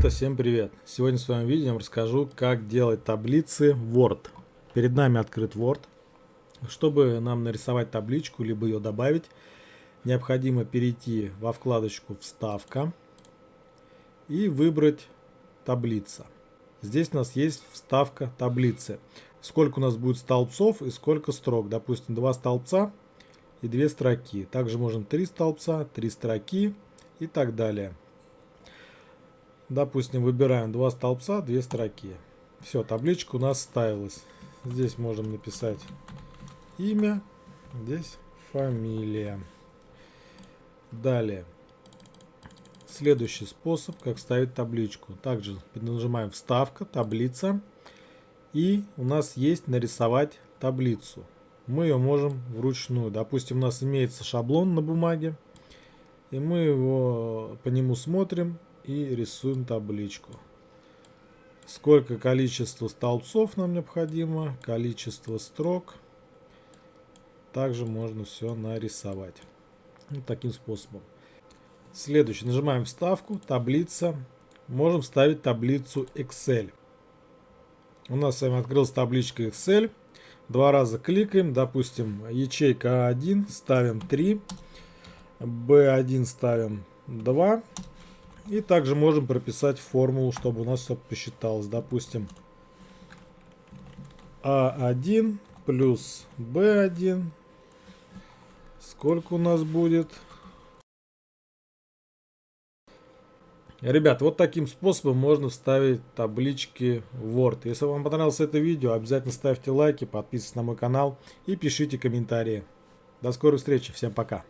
Ребята, всем привет! Сегодня в своем видео расскажу, как делать таблицы Word. Перед нами открыт Word. Чтобы нам нарисовать табличку, либо ее добавить, необходимо перейти во вкладочку «Вставка» и выбрать «Таблица». Здесь у нас есть вставка таблицы. Сколько у нас будет столбцов и сколько строк. Допустим, два столбца и две строки. Также можем три столбца, три строки и так далее. Допустим, выбираем два столбца, две строки. Все, табличка у нас вставилась. Здесь можем написать имя, здесь фамилия. Далее. Следующий способ, как ставить табличку. Также нажимаем вставка, таблица. И у нас есть нарисовать таблицу. Мы ее можем вручную. Допустим, у нас имеется шаблон на бумаге. И мы его по нему смотрим и рисуем табличку. Сколько количество столбцов нам необходимо, количество строк. Также можно все нарисовать. Вот таким способом. Следующий. Нажимаем вставку, таблица. Можем вставить таблицу Excel. У нас с вами открылась табличка Excel. Два раза кликаем. Допустим, ячейка А1 ставим 3. B1 ставим 2. И также можем прописать формулу, чтобы у нас все посчиталось. Допустим, А1 плюс Б1. Сколько у нас будет? Ребят, вот таким способом можно вставить таблички в Word. Если вам понравилось это видео, обязательно ставьте лайки, подписывайтесь на мой канал и пишите комментарии. До скорой встречи, всем пока.